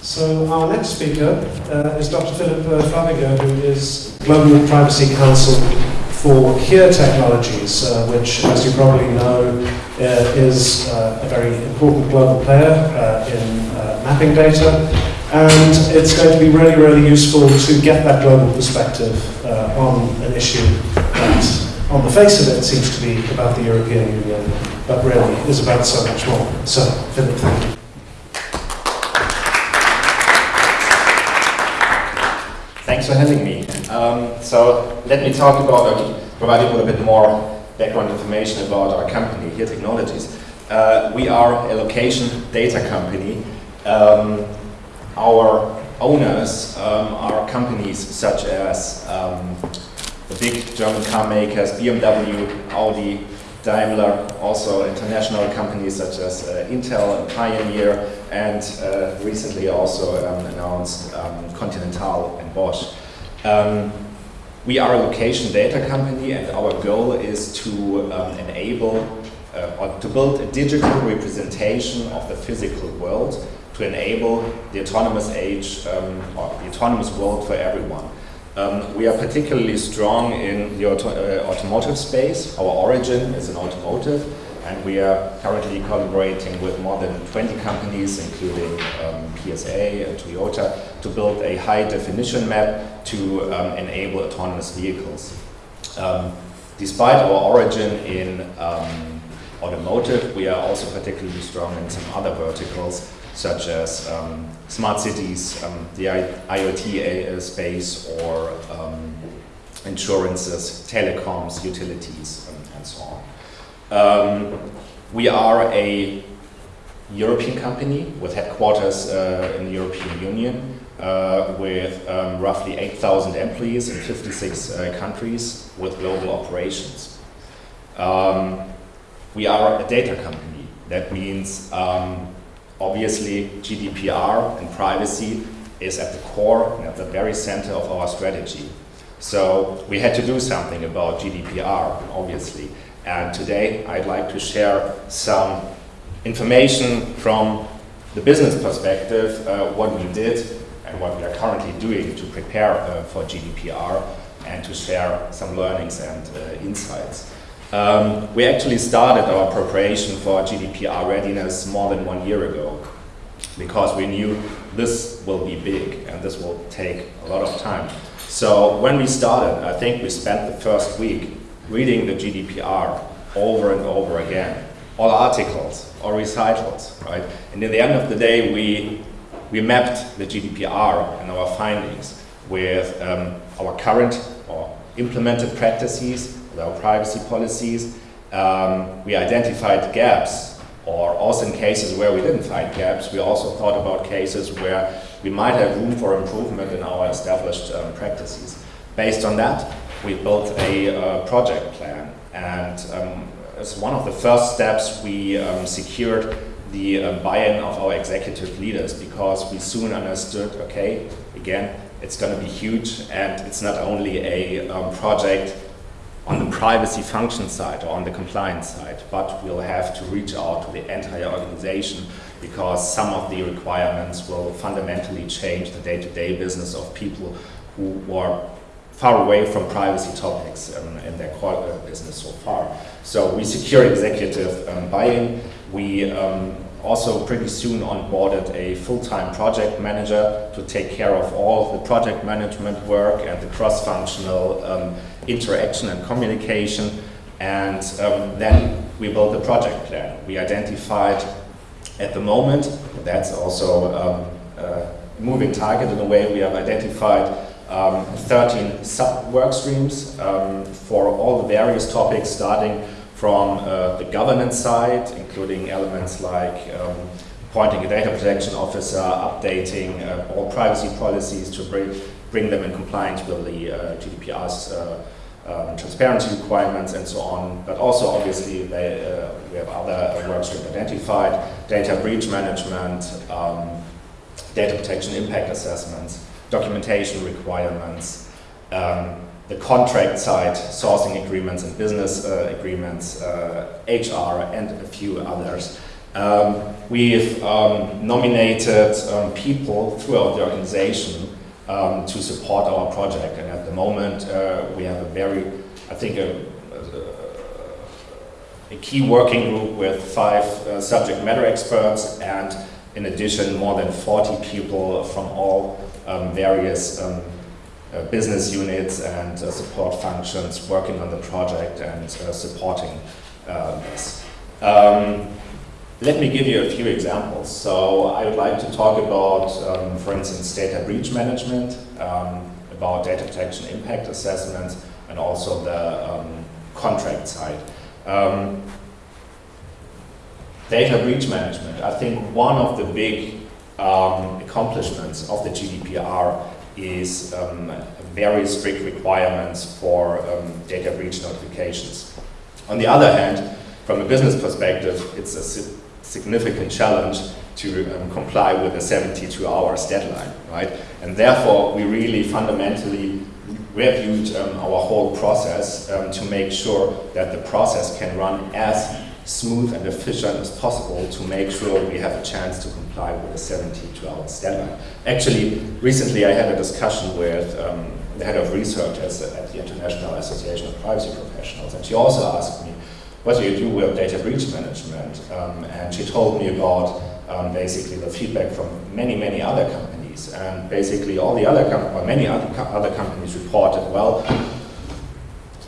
So our next speaker uh, is Dr. Philip uh, Flaviger, who is Global Privacy Counsel for Here Technologies, uh, which, as you probably know, uh, is uh, a very important global player uh, in mapping data. And it's going to be really, really useful to get that global perspective on an issue that, on the face of it, seems to be about the European Union, but really is about so much more. So, Philip, thank you. For having me. Um, so let me talk about, uh, provide you with a bit more background information about our company, Here Technologies. Uh, we are a location data company. Um, our owners um, are companies such as um, the big German car makers, BMW, Audi, Daimler, also international companies such as uh, Intel and Pioneer, and uh, recently also um, announced um, Continental and Bosch. Um, we are a location data company and our goal is to um, enable uh, or to build a digital representation of the physical world to enable the autonomous age um, or the autonomous world for everyone. Um, we are particularly strong in the auto uh, automotive space. Our origin is in automotive and we are currently collaborating with more than 20 companies, including um, PSA and Toyota, to build a high definition map to um, enable autonomous vehicles. Um, despite our origin in um, automotive, we are also particularly strong in some other verticals, such as um, smart cities, um, the IoT space, or um, insurances, telecoms, utilities, and, and so on. Um, we are a European company with headquarters uh, in the European Union uh, with um, roughly 8,000 employees in 56 uh, countries with global operations. Um, we are a data company. That means um, obviously GDPR and privacy is at the core and at the very center of our strategy. So we had to do something about GDPR, obviously. And today I'd like to share some information from the business perspective, uh, what we did and what we are currently doing to prepare uh, for GDPR and to share some learnings and uh, insights. Um, we actually started our preparation for GDPR readiness more than one year ago because we knew this will be big and this will take a lot of time. So when we started, I think we spent the first week reading the GDPR over and over again, all articles, all recitals, right? And in the end of the day, we, we mapped the GDPR and our findings with um, our current or implemented practices our privacy policies. Um, we identified gaps, or also in cases where we didn't find gaps, we also thought about cases where we might have room for improvement in our established um, practices. Based on that, we built a uh, project plan, and um, as one of the first steps, we um, secured the um, buy-in of our executive leaders because we soon understood, okay, again, it's going to be huge and it's not only a um, project on the privacy function side or on the compliance side, but we'll have to reach out to the entire organization because some of the requirements will fundamentally change the day-to-day -day business of people who are far away from privacy topics um, in their core uh, business so far. So we secure executive um, buy-in. We um, also pretty soon onboarded a full-time project manager to take care of all the project management work and the cross-functional um, interaction and communication. And um, then we built the project plan. We identified at the moment, that's also um, a moving target in a way, we have identified um, 13 sub-work streams um, for all the various topics starting from uh, the governance side, including elements like um, appointing a data protection officer, updating uh, all privacy policies to bring, bring them in compliance with the uh, GDPR's uh, um, transparency requirements and so on, but also obviously they, uh, we have other uh, work identified, data breach management, um, data protection impact assessments, documentation requirements, um, the contract side, sourcing agreements and business uh, agreements, uh, HR and a few others. Um, we've um, nominated um, people throughout the organization um, to support our project. And at the moment, uh, we have a very, I think, a, a, a key working group with five uh, subject matter experts and in addition, more than 40 people from all um, various um, uh, business units and uh, support functions working on the project and uh, supporting uh, this. Um, let me give you a few examples. So I would like to talk about, um, for instance, data breach management, um, about data protection impact assessments, and also the um, contract side. Um, data breach management. I think one of the big um, accomplishments of the GDPR is um, very strict requirements for data breach notifications. On the other hand, from a business perspective, it's a significant challenge to um, comply with a 72 hours deadline, right? And therefore, we really fundamentally reviewed um, our whole process um, to make sure that the process can run as smooth and efficient as possible to make sure we have a chance to comply with a 72 hours deadline. Actually, recently I had a discussion with um, the head of research at the International Association of Privacy Professionals, and she also asked me, what do you do with data breach management? Um, and she told me about um, basically the feedback from many, many other companies. And basically all the other, com many other, co other companies reported, well,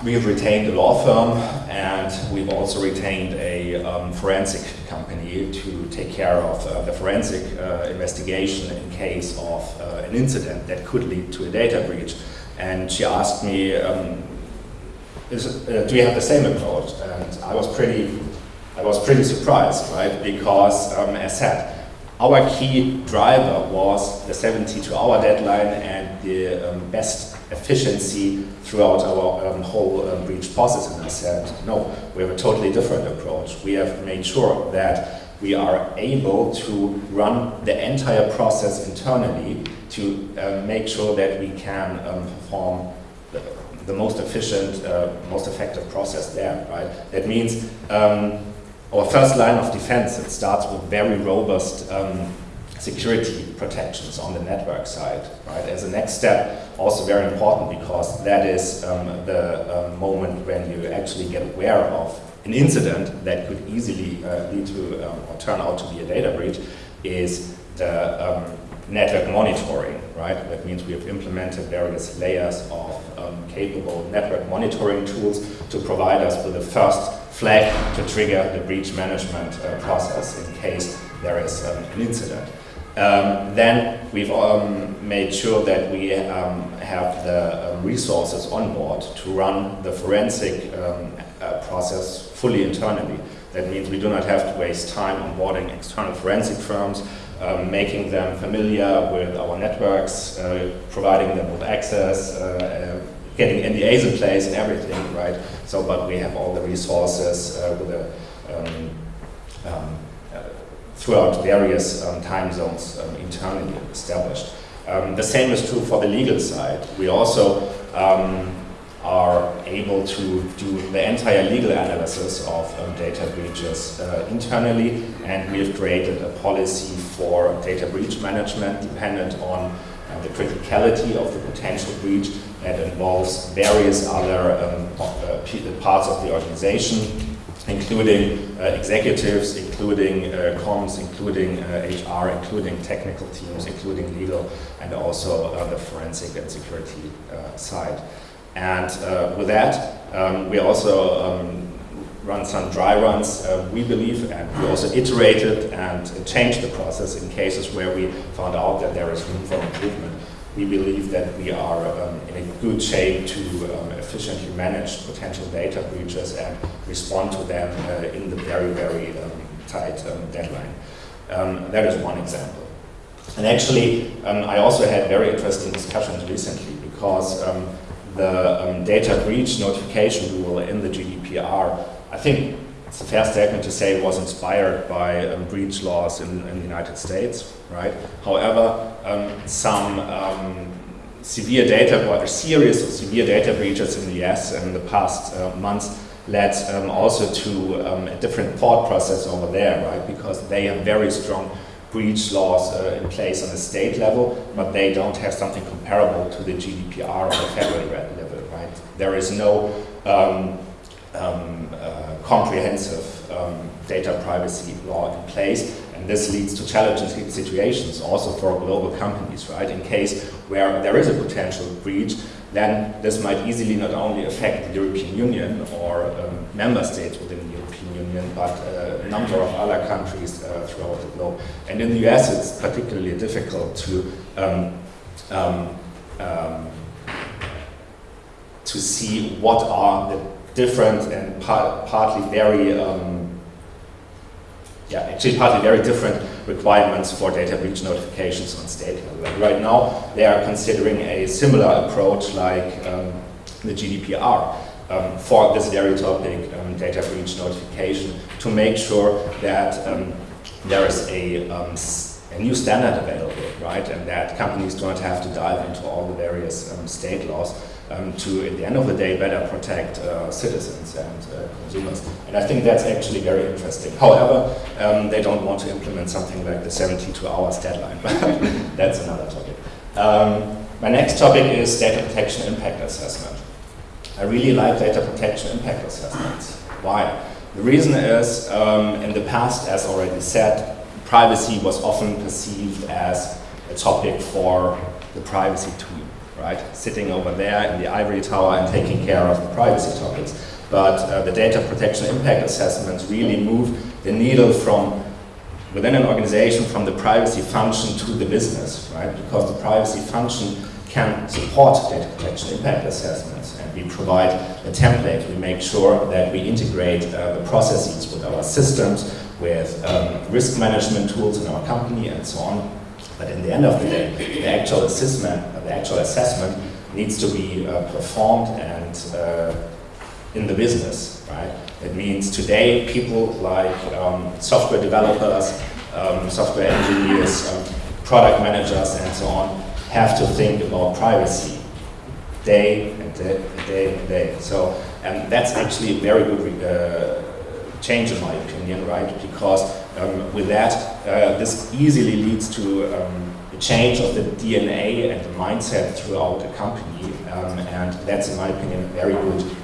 we've retained a law firm and we've also retained a um, forensic company to take care of uh, the forensic uh, investigation in case of uh, an incident that could lead to a data breach. And she asked me, um, is, uh, do we have the same approach? And I was pretty, I was pretty surprised, right? Because, um, as said, our key driver was the 72-hour deadline and the um, best efficiency throughout our um, whole um, breach process. And I said, no, we have a totally different approach. We have made sure that we are able to run the entire process internally to uh, make sure that we can um, perform the most efficient, uh, most effective process there, right? That means um, our first line of defense, it starts with very robust um, security protections on the network side, right? As a next step, also very important because that is um, the um, moment when you actually get aware of an incident that could easily uh, lead to um, or turn out to be a data breach is the um, network monitoring, right? That means we have implemented various layers of um, capable network monitoring tools to provide us with the first flag to trigger the breach management uh, process in case there is um, an incident. Um, then we've um, made sure that we um, have the um, resources on board to run the forensic uh, process fully internally. That means we do not have to waste time onboarding external forensic firms, um, making them familiar with our networks, uh, providing them with access, uh, uh getting NDAs in place and everything, right? So, but we have all the resources uh, with a, um, um, uh, throughout various um, time zones um, internally established. Um, the same is true for the legal side. We also are able to do the entire legal analysis of um, data breaches uh, internally and we have created a policy for data breach management dependent on uh, the criticality of the potential breach that involves various other um, uh, parts of the organization including uh, executives, including uh, comms, including HR, uh, including technical teams, including legal, and also the forensic and security side. And uh, with that, um, we also um, run some dry runs, uh, we believe, and we also iterated and changed the process in cases where we found out that there is room for improvement. We believe that we are um, in a good shape to um, efficiently manage potential data breaches and respond to them uh, in the very, very um, tight um, deadline. that is one example. And actually, I also had very interesting discussions recently because the um, data breach notification rule in the GDPR, I think it's a fair statement to say it was inspired by um, breach laws in, in, the United States, right? However, um, some um, severe data, or a series of severe data breaches in the US in the past uh, months led um, also to um, a different thought process over there, right? Because they have very strong breach laws uh, in place on the state level, but they don't have something comparable to the GDPR on the federal level, right? There is no um, um, uh, comprehensive um, data privacy law in place, and this leads to challenging situations also for global companies, right? In case where there is a potential breach, then this might easily not only affect the European Union or um, member states within the European Union, but uh, a number of other countries uh, throughout the globe. And in the US, it's particularly difficult to um, um, um, to see what are the different and par partly very um, yeah, actually partly very different requirements for data breach notifications on state level. Right now, they are considering a similar approach like um, the GDPR um, for this very topic, um, data breach notification, to make sure that um, there is a, um, a, new standard available, right, and that companies do not have to dive into all the various um, state laws um, to, at the end of the day, better protect uh, citizens and uh, consumers. And I think that's actually very interesting. However, they don't want to implement something like the 72 hours deadline, but that's another topic. My next topic is data protection impact assessment. I really like data protection impact assessments. Why? The reason is, um, in the past, as already said, privacy was often perceived as a topic for the privacy team right? Sitting over there in the ivory tower and taking care of the privacy topics. But uh, the data protection impact assessments really move the needle from within an organization from the privacy function to the business, right? Because the privacy function can support data protection impact assessments we provide a template. We make sure that we integrate uh, the processes with our systems, with um, risk management tools in our company and so on. But in the end of the day, the actual assessment, the actual assessment needs to be uh, performed and uh, in the business, right? It means today people like um, software developers, um, software engineers, um, product managers and so on have to think about privacy day and day, day and day. So and that's actually a very good uh, change in my opinion, right? Because um, with that, uh, this easily leads to um, a change of the DNA and the mindset throughout a company, um, and that's, in my opinion, a very good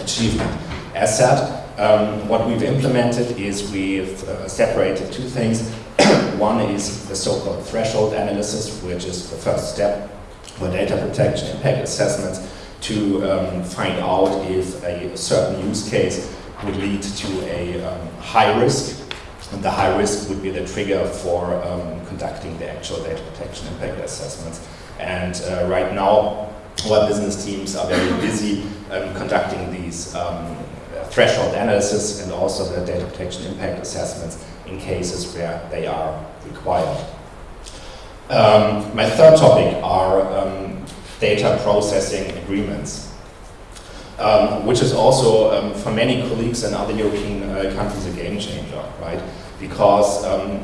achievement. As said, um, what we've implemented is we've uh, separated two things. One is the so-called threshold analysis, which is the first step for data protection impact assessments to um, find out if a certain use case would lead to a um, high risk and the high risk would be the trigger for um, conducting the actual data protection impact assessments. And uh, right now, our business teams are very busy um, conducting these um, threshold analysis and also the data protection impact assessments in cases where they are required. Um, my third topic are um, data processing agreements. Um, which is also um, for many colleagues in other European uh, countries a game changer, right? Because um,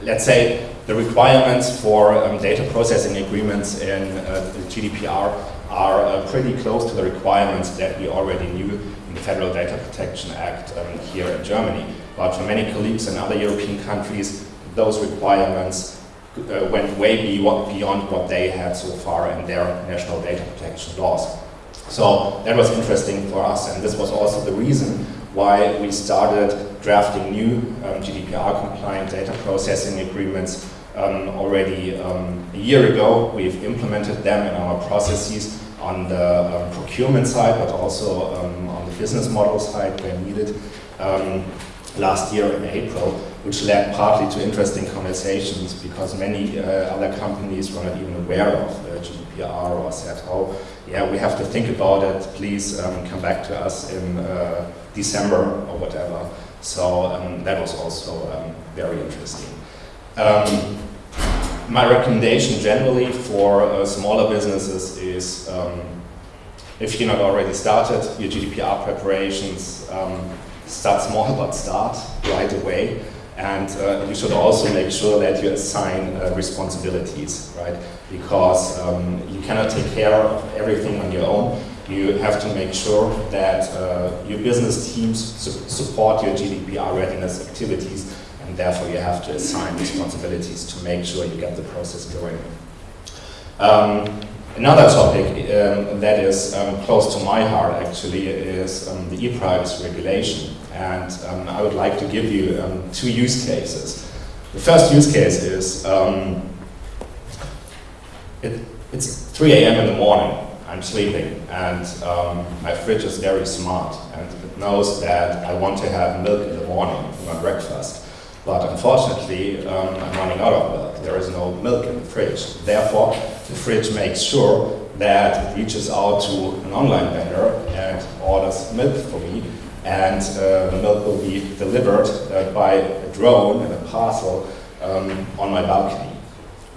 let's say the requirements for um, data processing agreements in uh, GDPR are uh, pretty close to the requirements that we already knew in the Federal Data Protection Act here in Germany. But for many colleagues in other European countries, those requirements uh, went way beyond what they had so far in their national data protection laws. So that was interesting for us, and this was also the reason why we started drafting new um, GDPR-compliant data processing agreements um, already um, a year ago. We've implemented them in our processes on the um, procurement side, but also um, on the business model side where needed um, last year in April, which led partly to interesting conversations because many uh, other companies were not even aware of uh, GDPR or said, oh, yeah, we have to think about it, please um, come back to us in uh, December or whatever. So um, that was also um, very interesting. Um, my recommendation generally for uh, smaller businesses is um, if you're not already started your GDPR preparations, um, start small but start right away. And uh, you should also make sure that you assign uh, responsibilities, right? Because um, you cannot take care of everything on your own. You have to make sure that uh, your business teams su support your GDPR readiness activities, and therefore you have to assign responsibilities to make sure you get the process going. Um, Another topic um, that is um, close to my heart actually is um, the e-privacy regulation and um, I would like to give you um, two use cases. The first use case is um, it, it's 3 a.m. in the morning, I'm sleeping and my fridge is very smart and it knows that I want to have milk in the morning for my breakfast. But unfortunately, I'm running out of milk. There is no milk in the fridge. Therefore, the fridge makes sure that it reaches out to an online vendor and orders milk for me and uh, the milk will be delivered uh, by a drone and a parcel um, on my balcony.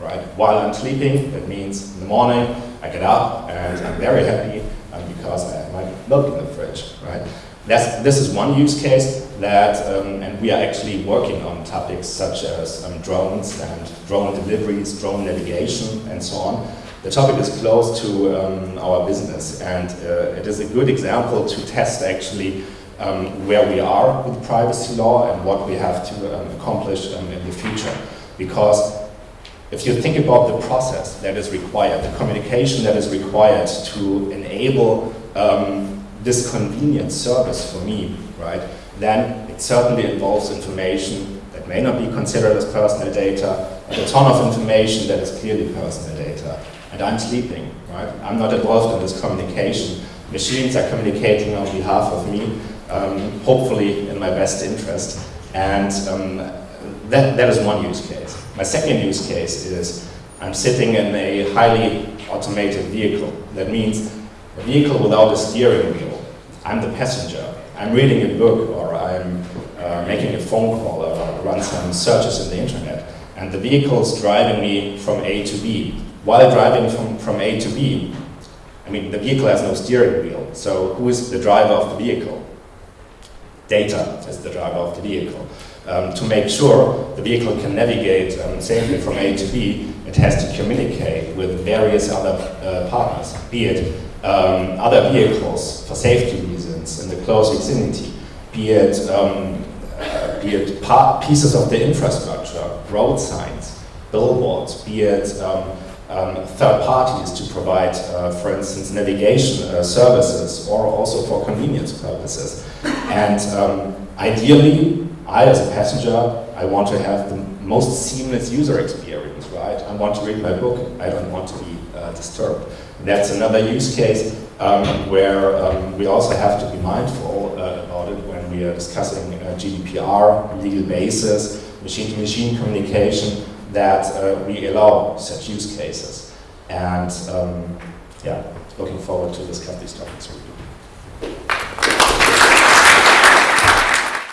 Right? While I'm sleeping, that means in the morning I get up and I'm very happy um, because I have my milk in the fridge. Right? That's, this is one use case that, um, and we are actually working on topics such as um, drones and drone deliveries, drone navigation, and so on. The topic is close to um, our business, and uh, it is a good example to test actually um, where we are with privacy law and what we have to um, accomplish um, in the future. Because if you think about the process that is required, the communication that is required to enable this convenient service for me, right, then it certainly involves information that may not be considered as personal data, and a ton of information that is clearly personal data. And I'm sleeping, right? I'm not involved in this communication. Machines are communicating on behalf of me, um, hopefully in my best interest. And um, that, that is one use case. My second use case is I'm sitting in a highly automated vehicle. That means a vehicle without a steering wheel I'm the passenger. I'm reading a book or I'm uh, making a phone call or run some searches in the internet. And the vehicle is driving me from A to B. While driving from, from A to B, I mean, the vehicle has no steering wheel. So who is the driver of the vehicle? Data is the driver of the vehicle. Um, to make sure the vehicle can navigate um, safely from A to B, it has to communicate with various other uh, partners, be it um, other vehicles for safety in the close vicinity, be it, um, uh, be it pieces of the infrastructure, road signs, billboards, be it um, um third parties to provide, uh, for instance, navigation uh, services or also for convenience purposes. And um, ideally, I as a passenger, I want to have the most seamless user experience, right? I want to read my book, I don't want to be uh, disturbed. That's another use case um, where um, we also have to be mindful uh, about it when we are discussing uh, GDPR, legal basis, machine-to-machine -machine communication, that uh, we allow such use cases. And um, yeah, looking forward to discuss these topics with you.